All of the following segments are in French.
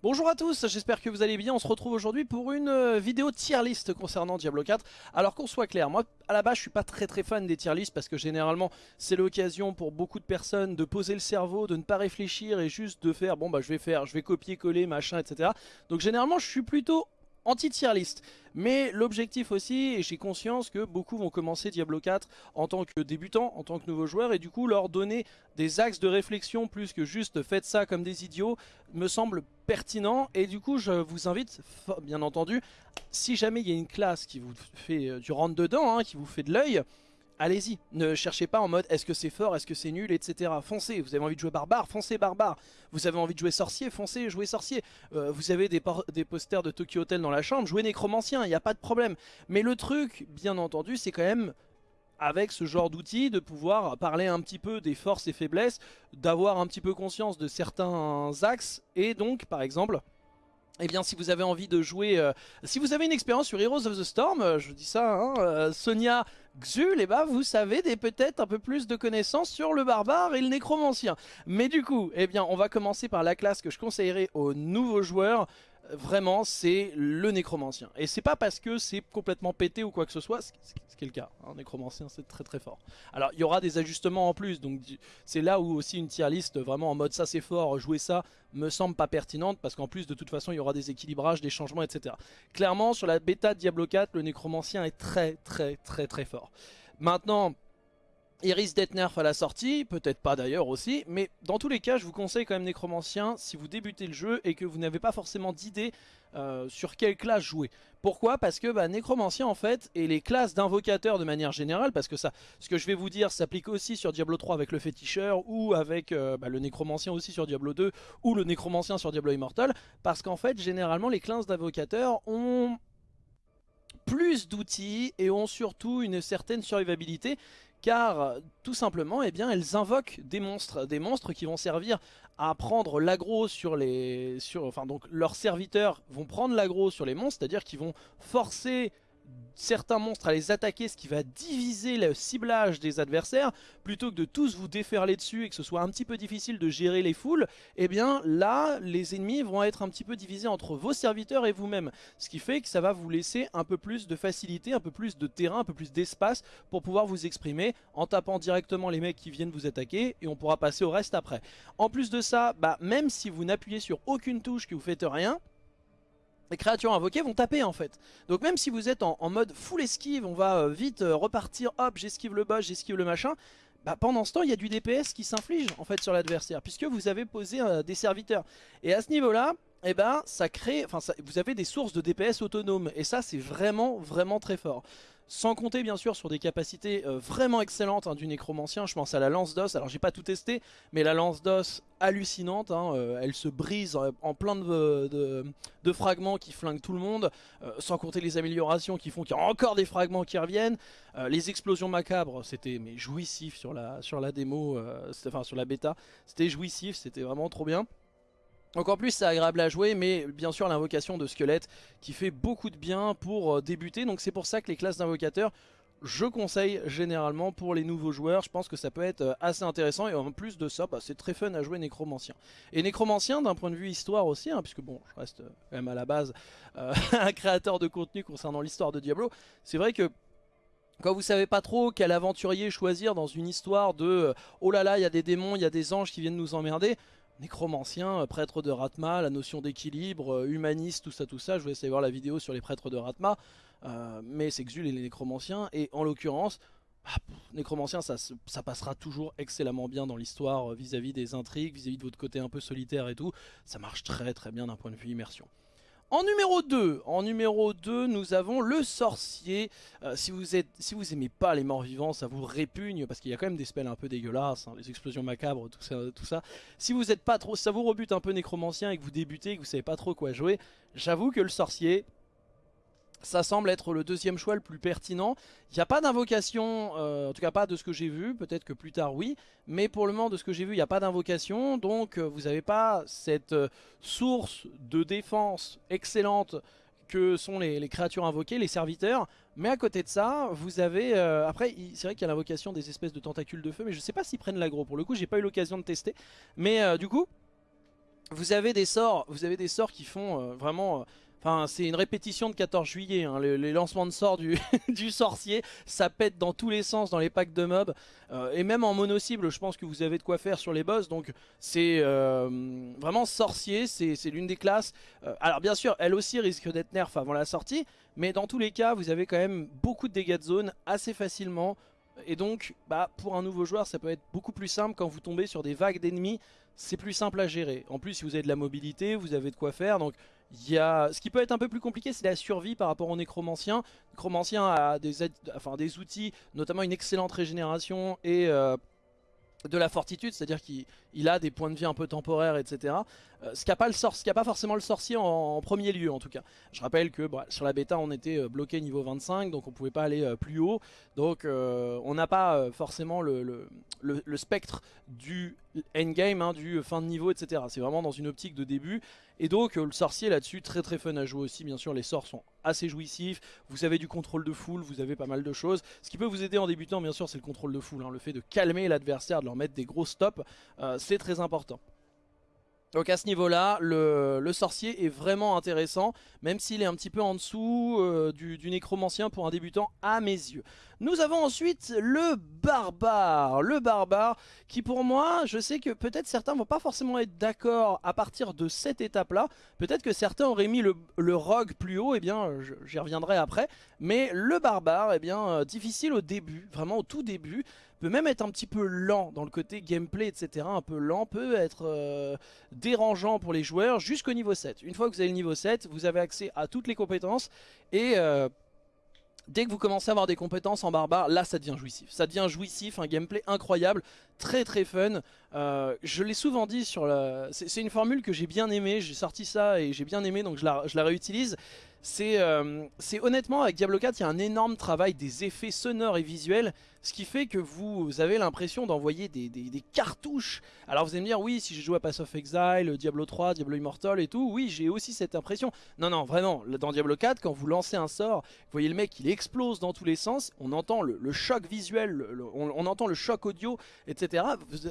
Bonjour à tous, j'espère que vous allez bien, on se retrouve aujourd'hui pour une euh, vidéo tier list concernant Diablo 4 Alors qu'on soit clair, moi à la base je suis pas très très fan des tier lists parce que généralement c'est l'occasion pour beaucoup de personnes de poser le cerveau, de ne pas réfléchir et juste de faire bon bah je vais faire, je vais copier coller machin etc Donc généralement je suis plutôt anti-tier list. Mais l'objectif aussi, et j'ai conscience que beaucoup vont commencer Diablo 4 en tant que débutants, en tant que nouveaux joueurs, et du coup leur donner des axes de réflexion plus que juste faites ça comme des idiots, me semble pertinent. Et du coup je vous invite, bien entendu, si jamais il y a une classe qui vous fait euh, du rentre dedans, hein, qui vous fait de l'œil, allez-y. Ne cherchez pas en mode est-ce que c'est fort, est-ce que c'est nul, etc. Foncez. Vous avez envie de jouer barbare, foncez barbare. Vous avez envie de jouer sorcier, foncez, jouez sorcier. Euh, vous avez des, des, posters de Tokyo Hotel dans la chambre, jouez nécromancien, il n'y a pas de problème. Mais le truc, bien entendu, c'est quand même avec ce genre d'outils de pouvoir parler un petit peu des forces et faiblesses, d'avoir un petit peu conscience de certains axes et donc par exemple eh bien si vous avez envie de jouer, euh, si vous avez une expérience sur Heroes of the Storm, euh, je dis ça, hein, euh, Sonia Xul, eh ben, vous savez peut-être un peu plus de connaissances sur le barbare et le nécromancien. Mais du coup, eh bien on va commencer par la classe que je conseillerais aux nouveaux joueurs, vraiment c'est le nécromancien. Et c'est pas parce que c'est complètement pété ou quoi que ce soit, ce qui est le cas, un nécromancien c'est très très fort. Alors il y aura des ajustements en plus, donc c'est là où aussi une tier list vraiment en mode ça c'est fort, jouer ça me semble pas pertinente, parce qu'en plus de toute façon il y aura des équilibrages, des changements etc. Clairement sur la bêta de Diablo 4, le nécromancien est très très très très fort. Maintenant... Iris d'être nerf à la sortie, peut-être pas d'ailleurs aussi, mais dans tous les cas je vous conseille quand même Nécromancien si vous débutez le jeu et que vous n'avez pas forcément d'idée euh, sur quelle classe jouer. Pourquoi? Parce que bah, Nécromancien en fait, et les classes d'invocateurs de manière générale, parce que ça, ce que je vais vous dire s'applique aussi sur Diablo 3 avec le féticheur, ou avec euh, bah, le Nécromancien aussi sur Diablo 2, ou le Nécromancien sur Diablo Immortal, parce qu'en fait généralement les classes d'invocateurs ont plus d'outils et ont surtout une certaine survivabilité car tout simplement eh bien, elles invoquent des monstres, des monstres qui vont servir à prendre l'aggro sur les... Enfin donc leurs serviteurs vont prendre l'aggro sur les monstres, c'est-à-dire qu'ils vont forcer certains monstres à les attaquer, ce qui va diviser le ciblage des adversaires, plutôt que de tous vous déferler dessus et que ce soit un petit peu difficile de gérer les foules, et eh bien là, les ennemis vont être un petit peu divisés entre vos serviteurs et vous-même. Ce qui fait que ça va vous laisser un peu plus de facilité, un peu plus de terrain, un peu plus d'espace pour pouvoir vous exprimer en tapant directement les mecs qui viennent vous attaquer et on pourra passer au reste après. En plus de ça, bah, même si vous n'appuyez sur aucune touche que vous faites rien, les créatures invoquées vont taper en fait. Donc même si vous êtes en, mode full esquive, on va euh, vite euh, repartir, hop j'esquive le boss, j'esquive le machin, bah, pendant ce temps il y a du DPS qui s'inflige en fait sur l'adversaire, puisque vous avez posé euh, des serviteurs. Et à ce niveau là, eh ben, ça crée, vous avez des sources de DPS autonomes, et ça c'est vraiment vraiment très fort. Sans compter bien sûr sur des capacités euh, vraiment excellentes hein, du nécromancien, je pense à la lance d'os, alors j'ai pas tout testé, mais la lance d'os hallucinante, hein, euh, elle se brise en, plein de, fragments qui flinguent tout le monde, euh, sans compter les améliorations qui font qu'il y a encore des fragments qui reviennent, les explosions macabres, c'était mais jouissif sur la, sur la démo, enfin sur la bêta, c'était jouissif, c'était vraiment trop bien. Donc en plus c'est agréable à jouer mais bien sûr l'invocation de squelette qui fait beaucoup de bien pour euh, débuter. Donc c'est pour ça que les classes d'invocateurs je conseille généralement pour les nouveaux joueurs, je pense que ça peut être euh, assez intéressant. Et en plus de ça bah, c'est très fun à jouer Nécromancien. Et Nécromancien d'un point de vue histoire aussi, hein, puisque bon je reste quand même à la base euh, un créateur de contenu concernant l'histoire de Diablo, c'est vrai que quand vous savez pas trop quel aventurier choisir dans une histoire de oh là là il y a des démons, il y a des anges qui viennent nous emmerder, nécromancien, euh, prêtre de Ratma, la notion d'équilibre, euh, humaniste, tout ça, tout ça. Je vais essayer de voir la vidéo sur les prêtres de Ratma, euh, mais c'est Xul et les nécromanciens. Et en l'occurrence, bah, nécromancien, ça, passera toujours excellemment bien dans l'histoire vis-à-vis des intrigues, vis à -vis de votre côté un peu solitaire et tout. Ça marche très très bien d'un point de vue immersion. En numéro 2, en numéro 2, nous avons le sorcier. Euh, si vous êtes, si vous aimez pas les morts vivants, ça vous répugne parce qu'il y a quand même des spells un peu dégueulasses, hein, les explosions macabres, tout ça, tout ça. Si vous êtes pas trop, ça vous rebute un peu nécromancien et que vous débutez, et que vous savez pas trop quoi jouer, j'avoue que le sorcier, ça semble être le deuxième choix le plus pertinent. Il n'y a pas d'invocation, euh, en tout cas pas de ce que j'ai vu, peut-être que plus tard oui, mais pour le moment de ce que j'ai vu il n'y a pas d'invocation, donc euh, vous n'avez pas cette euh, source de défense excellente que sont les, créatures invoquées, les serviteurs, mais à côté de ça, vous avez... après, c'est vrai qu'il y a l'invocation des espèces de tentacules de feu, mais je ne sais pas s'ils prennent l'agro, pour le coup j'ai pas eu l'occasion de tester, mais du coup vous avez des sorts, vous avez des sorts qui font vraiment Enfin, c'est une répétition de 14 juillet, hein. les, lancements de sorts du, sorcier, ça pète dans tous les sens dans les packs de mobs. Euh, et même en mono-cible, je pense que vous avez de quoi faire sur les boss. Donc c'est euh, vraiment sorcier, c'est l'une des classes. Euh, alors bien sûr, elle aussi risque d'être nerf avant la sortie. Mais dans tous les cas, vous avez quand même beaucoup de dégâts de zone assez facilement. Et donc, bah, pour un nouveau joueur, ça peut être beaucoup plus simple quand vous tombez sur des vagues d'ennemis. C'est plus simple à gérer. En plus, si vous avez de la mobilité, vous avez de quoi faire. Donc il y a... Ce qui peut être un peu plus compliqué, c'est la survie par rapport au nécromancien. Le nécromancien a des, des outils, notamment une excellente régénération et euh, de la fortitude, c'est-à-dire qu'il a des points de vie un peu temporaires, etc. Euh, ce qu'a pas, pas forcément le sorcier en, premier lieu en tout cas. Je rappelle que bah, sur la bêta on était euh, bloqué niveau 25 donc on pouvait pas aller plus haut. Donc on n'a pas forcément le, spectre du endgame, hein, du fin de niveau, etc. C'est vraiment dans une optique de début. Et donc euh, le sorcier là-dessus, très très fun à jouer aussi. Bien sûr, les sorts sont assez jouissifs. Vous avez du contrôle de foule, vous avez pas mal de choses. Ce qui peut vous aider en débutant, bien sûr, c'est le contrôle de foule. Hein. Le fait de calmer l'adversaire, de leur mettre des gros stops, euh, c'est très important. Donc à ce niveau-là, le, sorcier est vraiment intéressant, même s'il est un petit peu en dessous euh, du, nécromancien pour un débutant à mes yeux. Nous avons ensuite le barbare. Le barbare qui pour moi, je sais que peut-être certains vont pas forcément être d'accord à partir de cette étape-là. Peut-être que certains auraient mis le, le rogue plus haut, et eh bien j'y reviendrai après. Mais le barbare, eh bien euh, difficile au début, vraiment au tout début peut même être un petit peu lent dans le côté gameplay, etc. Un peu lent, peut être euh, dérangeant pour les joueurs jusqu'au niveau 7. Une fois que vous avez le niveau 7, vous avez accès à toutes les compétences et... Euh, dès que vous commencez à avoir des compétences en barbare, là ça devient jouissif. Ça devient jouissif, un gameplay incroyable, très très fun. Euh, je l'ai souvent dit sur la... C'est une formule que j'ai bien aimée, j'ai sorti ça et j'ai bien aimé donc je la, je la réutilise. Euh, c'est honnêtement avec Diablo 4 il y a un énorme travail des effets sonores et visuels ce qui fait que vous avez l'impression d'envoyer des, cartouches. Alors vous allez me dire oui si j'ai joué à Pass of Exile, Diablo 3, Diablo Immortal et tout oui j'ai aussi cette impression. Non non vraiment dans Diablo 4 quand vous lancez un sort vous voyez le mec il explose dans tous les sens on entend le, choc visuel on, on, entend le choc audio etc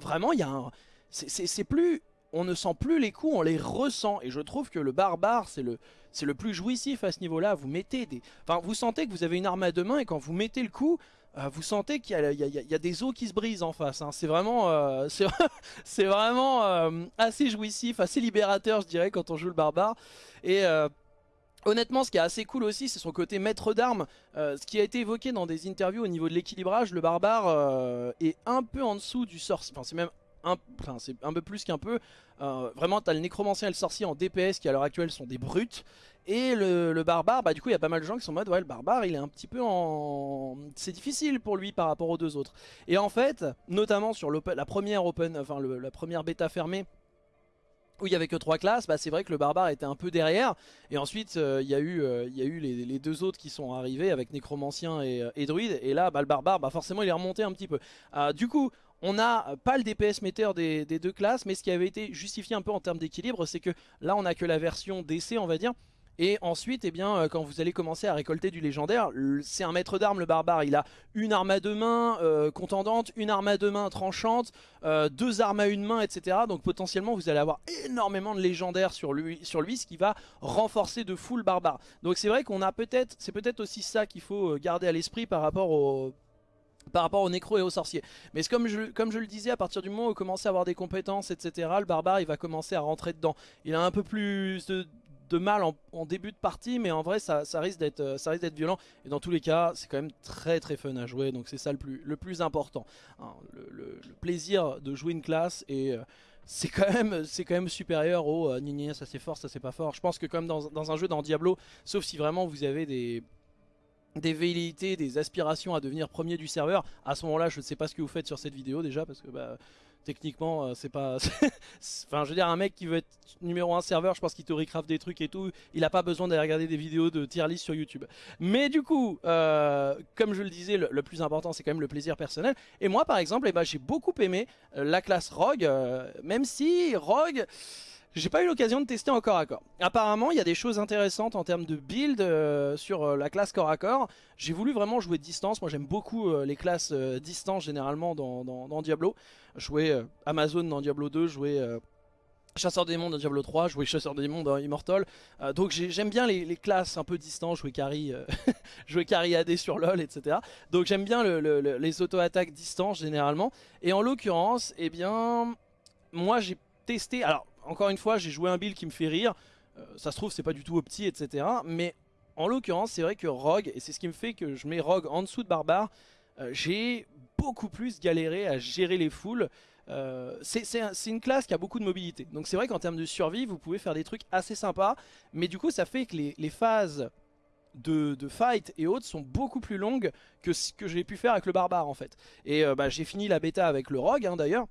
vraiment il y a un c'est plus on ne sent plus les coups, on les ressent. Et je trouve que le barbare, c'est le, c'est le plus jouissif à ce niveau-là. Vous mettez des... Enfin, vous sentez que vous avez une arme à deux mains et quand vous mettez le coup, euh, vous sentez qu'il y, a des os qui se brisent en face. Hein. C'est vraiment, euh, c'est vraiment euh, assez jouissif, assez libérateur, je dirais, quand on joue le barbare. Et... Honnêtement, ce qui est assez cool aussi, c'est son côté maître d'armes. ce qui a été évoqué dans des interviews au niveau de l'équilibrage, le barbare est un peu en dessous du sorcier. Enfin, c'est même un, enfin, un peu plus qu'un peu. Euh, vraiment, t'as le nécromancien et le sorcier en DPS qui à l'heure actuelle sont des brutes. Et le, barbare, bah du coup il y a pas mal de gens qui sont en mode ouais le barbare il est un petit peu en... C'est difficile pour lui par rapport aux deux autres. Et en fait, notamment sur la première open, enfin la première bêta fermée, où il y avait que trois classes, bah c'est vrai que le barbare était un peu derrière. Et ensuite, euh, il y a eu, euh, y a eu les, deux autres qui sont arrivés avec nécromancien et, et druide. Et là, bah, le barbare, bah, forcément, il est remonté un petit peu. du coup, on n'a pas le DPS meter des, deux classes, mais ce qui avait été justifié un peu en termes d'équilibre, c'est que là on n'a que la version DC on va dire. Et ensuite, eh bien, euh, quand vous allez commencer à récolter du légendaire, c'est un maître d'armes le barbare. Il a une arme à deux mains euh, contendante, une arme à deux mains tranchante, euh, deux armes à une main, etc. Donc potentiellement, vous allez avoir énormément de légendaires sur lui, sur lui ce qui va renforcer de fou le barbare. Donc c'est vrai qu'on a peut-être, c'est peut-être aussi ça qu'il faut garder à l'esprit par rapport au par rapport aux nécro et aux sorciers. Mais comme je, comme je le disais, à partir du moment où vous commencez à avoir des compétences, etc., le barbare, il va commencer à rentrer dedans. Il a un peu plus de, mal en, début de partie, mais en vrai, ça, risque d'être violent. Et dans tous les cas, c'est quand même très très fun à jouer, donc c'est ça le plus, le plus important. Hein, le, plaisir de jouer une classe et... Euh, c'est quand même c'est quand même supérieur au euh, ça c'est fort ça c'est pas fort je pense que comme dans, dans un jeu dans Diablo sauf si vraiment vous avez des des velléités, des aspirations à devenir premier du serveur, à ce moment-là, je ne sais pas ce que vous faites sur cette vidéo déjà, parce que bah, techniquement, euh, c'est pas... enfin, je veux dire, un mec qui veut être numéro 1 serveur, je pense qu'il théorie-craft des trucs et tout, il n'a pas besoin d'aller regarder des vidéos de tier list sur YouTube. Mais du coup, euh, comme je le disais, le, plus important, c'est quand même le plaisir personnel. Et moi, par exemple, eh ben, j'ai beaucoup aimé euh, la classe Rogue, même si Rogue... J'ai pas eu l'occasion de tester en corps à corps. Apparemment, il y a des choses intéressantes en termes de build euh, sur euh, la classe corps à corps. J'ai voulu vraiment jouer distance. Moi, j'aime beaucoup euh, les classes distance généralement dans, Diablo. Jouer Amazon dans Diablo 2, jouer Chasseur des démons dans Diablo 3, jouer Chasseur des démons dans Immortal. Donc j'aime bien les, classes un peu distantes, jouer carry, jouer carry AD sur LoL, etc. Donc j'aime bien les auto-attaques distantes généralement. Et en l'occurrence, eh bien, moi j'ai testé. Alors encore une fois, j'ai joué un build qui me fait rire. Euh, ça se trouve, c'est pas du tout opti, etc. Mais en l'occurrence, c'est vrai que Rogue, et c'est ce qui me fait que je mets Rogue en dessous de Barbare, j'ai beaucoup plus galéré à gérer les foules. Euh, c'est une classe qui a beaucoup de mobilité. Donc c'est vrai qu'en termes de survie, vous pouvez faire des trucs assez sympas. Mais du coup, ça fait que les, phases de, fight et autres sont beaucoup plus longues que ce que j'ai pu faire avec le barbare en fait. Et euh, bah, j'ai fini la bêta avec le rogue hein, d'ailleurs.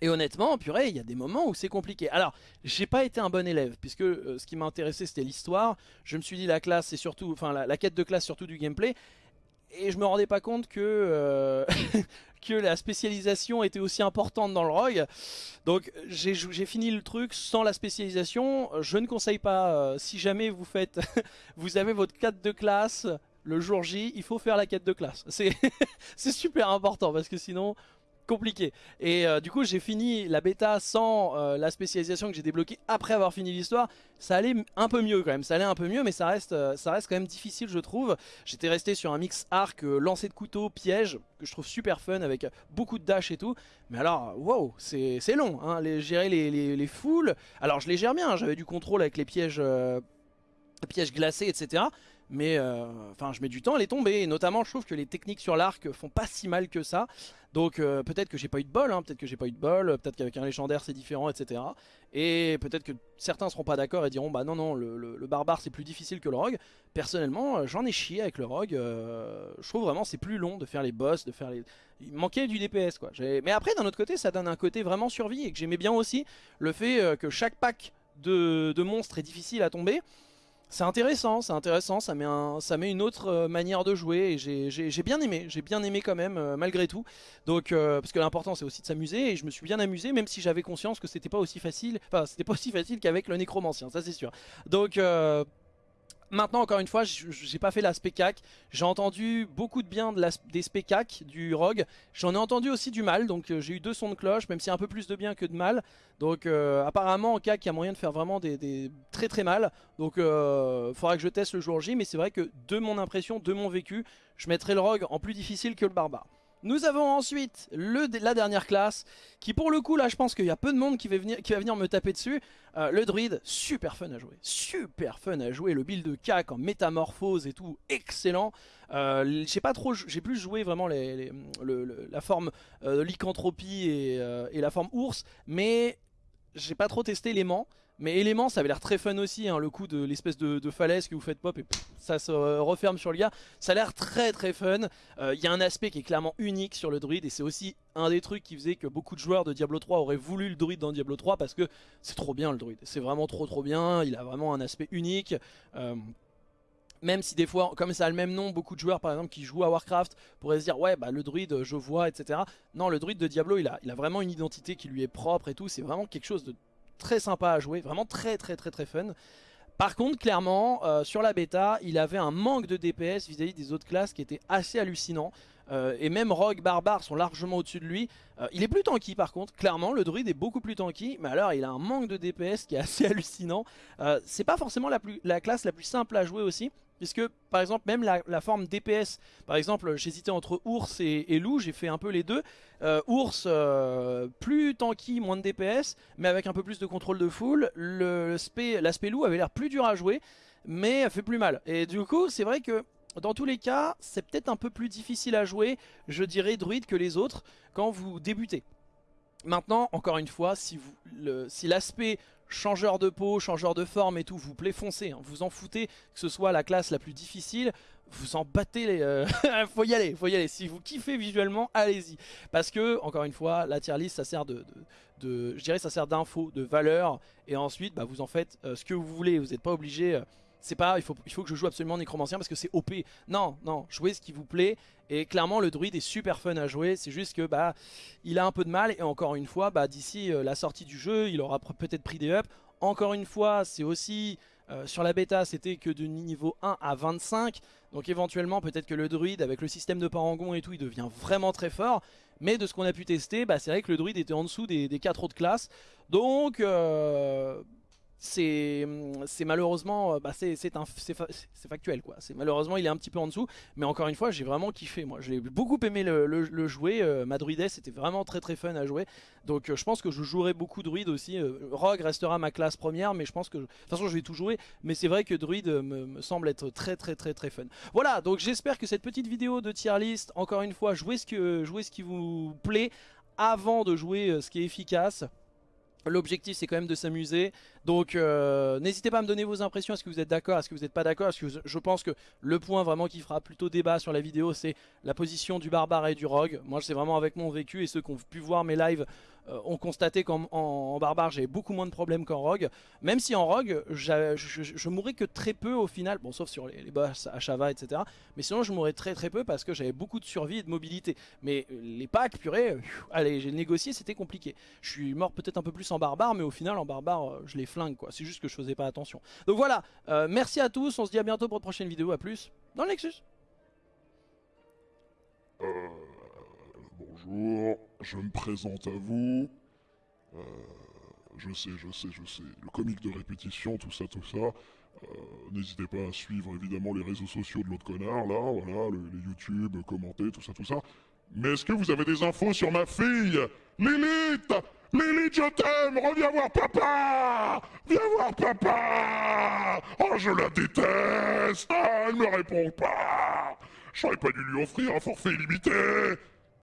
Et honnêtement, purée, il y a des moments où c'est compliqué. Alors, j'ai pas été un bon élève, puisque euh, ce qui m'a intéressé c'était l'histoire. Je me suis dit la classe, c'est surtout, enfin la, quête de classe surtout du gameplay et je me rendais pas compte que, euh, que la spécialisation était aussi importante dans le rogue. Donc j'ai fini le truc sans la spécialisation. Je ne conseille pas, euh, si jamais vous faites, vous avez votre quête de classe le jour J, il faut faire la quête de classe. C'est super important parce que sinon compliqué. Et euh, du coup, j'ai fini la bêta sans euh, la spécialisation que j'ai débloquée après avoir fini l'histoire. Ça allait un peu mieux quand même, ça allait un peu mieux, mais ça reste, euh, ça reste quand même difficile, je trouve. J'étais resté sur un mix arc, lancer de couteau, piège, que je trouve super fun avec beaucoup de dash et tout. Mais alors, wow, c'est long, hein, les, gérer les, les, foules. Alors, je les gère bien, hein, j'avais du contrôle avec les pièges, pièges glacés, etc. Mais enfin, je mets du temps à les tomber. Et notamment, je trouve que les techniques sur l'arc font pas si mal que ça. Donc euh, peut-être que j'ai pas eu de bol, hein, peut-être que j'ai pas eu de bol, peut-être qu'avec un légendaire c'est différent, etc. Et peut-être que certains seront pas d'accord et diront bah non non le, barbare c'est plus difficile que le rogue. Personnellement euh, j'en ai chié avec le rogue, euh, je trouve vraiment c'est plus long de faire les boss, de faire les... Il manquait du DPS quoi. Mais après d'un autre côté ça donne un côté vraiment survie et que j'aimais bien aussi le fait que chaque pack de monstres est difficile à tomber. C'est intéressant, c'est intéressant, ça met, ça met une autre euh, manière de jouer et j'ai bien aimé, j'ai bien aimé quand même euh, malgré tout. Donc euh, parce que l'important c'est aussi de s'amuser et je me suis bien amusé même si j'avais conscience que c'était pas aussi facile, enfin c'était pas aussi facile qu'avec le nécromancien, ça c'est sûr. Donc Maintenant, encore une fois, j'ai pas fait la spécac. J'ai entendu beaucoup de bien des spécac, du rogue. J'en ai entendu aussi du mal, donc euh, j'ai eu deux sons de cloche, même si un peu plus de bien que de mal. Donc euh, apparemment, en cac, il y a moyen de faire vraiment des, très très mal. Donc euh, faudra que je teste le jour J, mais c'est vrai que de mon impression, de mon vécu, je mettrai le rogue en plus difficile que le barbare. Nous avons ensuite la dernière classe, qui pour le coup là je pense qu'il y a peu de monde qui va venir, me taper dessus. Euh, le druide, super fun à jouer, super fun à jouer, le build de cac en métamorphose et tout, excellent. Euh, j'ai pas trop, j'ai plus joué vraiment la forme euh, lycanthropie et, et, la forme ours, mais j'ai pas trop testé l'aimant. Mais élément, ça avait l'air très fun aussi, hein, le coup de l'espèce de, falaise que vous faites pop et ça se referme sur le gars. Ça a l'air très très fun. Euh, il y a un aspect qui est clairement unique sur le druide et c'est aussi un des trucs qui faisait que beaucoup de joueurs de Diablo 3 auraient voulu le druide dans Diablo 3 parce que c'est trop bien le druide. C'est vraiment trop trop bien, il a vraiment un aspect unique. Euh, même si des fois, comme ça a le même nom, beaucoup de joueurs par exemple qui jouent à Warcraft pourraient se dire ouais bah le druide je vois etc. Non le druide de Diablo il a vraiment une identité qui lui est propre et tout, c'est vraiment quelque chose de très sympa à jouer, vraiment très très très très fun. Par contre, clairement, euh, sur la bêta, il avait un manque de DPS vis-à-vis des autres classes qui était assez hallucinant. Euh, et même Rogue, Barbare sont largement au-dessus de lui. Euh, il est plus tanky par contre, clairement, le druide est beaucoup plus tanky. Mais alors, il a un manque de DPS qui est assez hallucinant. C'est pas forcément la, classe la plus simple à jouer aussi. Puisque par exemple même la, forme DPS, par exemple j'hésitais entre ours et, loup, j'ai fait un peu les deux. Euh, ours euh, plus tanky, moins de DPS, mais avec un peu plus de contrôle de foule. L'aspect loup avait l'air plus dur à jouer, mais fait plus mal. Et du coup c'est vrai que dans tous les cas c'est peut-être un peu plus difficile à jouer, je dirais druide que les autres, quand vous débutez. Maintenant, encore une fois, si l'aspect changeur de peau, changeur de forme et tout, vous plaît foncez, hein. vous en foutez que ce soit la classe la plus difficile, vous en battez les... Euh, faut y aller, faut y aller, si vous kiffez visuellement, allez-y. Parce que, encore une fois, la tier list ça sert de... de, je dirais ça sert d'info, de valeur, et ensuite bah, vous en faites euh, ce que vous voulez, vous n'êtes pas obligé... Euh, c'est pas, il faut, il faut que je joue absolument nécromancien parce que c'est OP. Non, non, jouez ce qui vous plaît. Et clairement, le druide est super fun à jouer. C'est juste que bah, il a un peu de mal. Et encore une fois, bah, d'ici euh, la sortie du jeu, il aura peut-être pris des ups. Encore une fois, c'est aussi euh, sur la bêta, c'était que de niveau 1 à 25. Donc éventuellement, peut-être que le druide, avec le système de parangon et tout, il devient vraiment très fort. Mais de ce qu'on a pu tester, bah, c'est vrai que le druide était en dessous des, des 4 autres classes. Donc, euh, c'est malheureusement euh, bah c'est factuel quoi. Malheureusement il est un petit peu en dessous. Mais encore une fois j'ai vraiment kiffé moi. J'ai beaucoup aimé le, jouer euh, ma druidesse c'était vraiment très très fun à jouer. Donc euh, je pense que je jouerai beaucoup druide aussi. Rogue restera ma classe première mais je pense que de toute façon je vais tout jouer. Mais c'est vrai que druide me, semble être très très très très fun. Voilà donc j'espère que cette petite vidéo de tier list encore une fois jouez ce, que, jouez ce qui vous plaît avant de jouer ce qui est efficace L'objectif c'est quand même de s'amuser. Donc euh, n'hésitez pas à me donner vos impressions, est-ce que vous êtes d'accord, est-ce que vous n'êtes pas d'accord? Que je pense que le point vraiment qui fera plutôt débat sur la vidéo c'est la position du barbare et du rogue. Moi c'est vraiment avec mon vécu et ceux qui ont pu voir mes lives ont constaté qu'en en, barbare j'avais beaucoup moins de problèmes qu'en rogue Même si en rogue je, je, mourrais que très peu au final, bon sauf sur les, les boss à Chava etc. Mais sinon je mourrais très très peu parce que j'avais beaucoup de survie et de mobilité. Mais les packs purée, allez j'ai négocié c'était compliqué. Je suis mort peut-être un peu plus en barbare mais au final en barbare euh, je l'ai quoi. C'est juste que je faisais pas attention. Donc voilà, euh, merci à tous, on se dit à bientôt pour une prochaine vidéo, à plus dans le Nexus. Euh, bonjour, je me présente à vous. Euh, je sais, je sais, je sais, le comique de répétition, tout ça, tout ça. N'hésitez pas à suivre évidemment les réseaux sociaux de l'autre connard, là, voilà, les YouTube, commenter, tout ça, tout ça. Mais est-ce que vous avez des infos sur ma fille? Lilith! Lilith, je t'aime! Reviens voir papa! Viens voir papa! Oh, je la déteste! Ah, Elle me répond pas! J'aurais pas dû lui offrir un forfait illimité